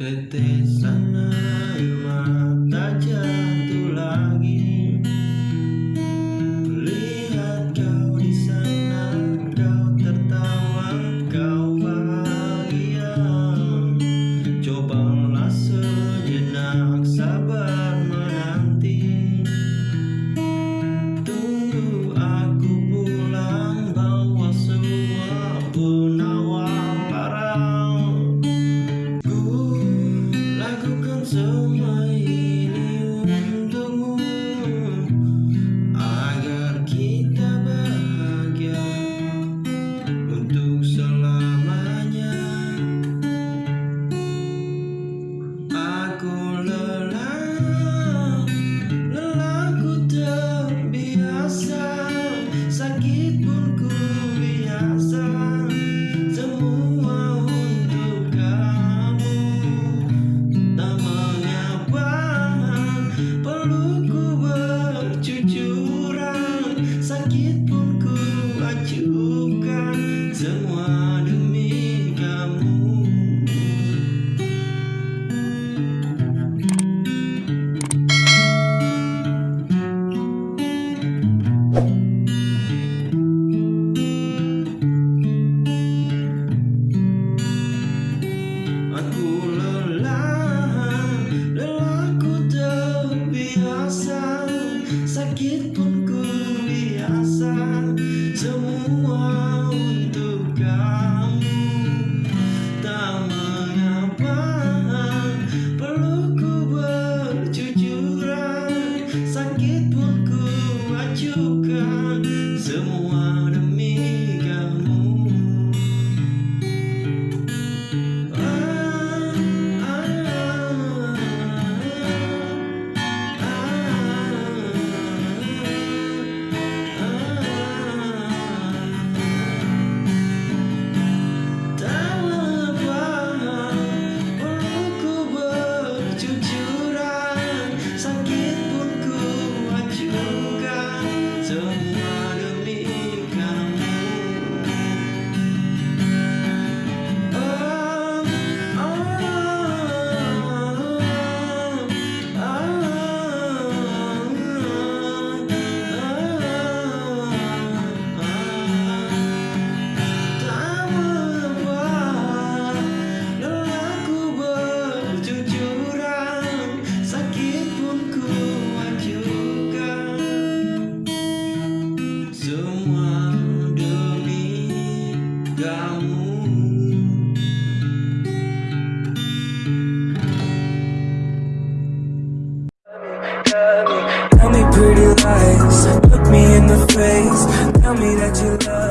Intenté sanar el mar. mas pretty lies. Look me in the face. Tell me that you love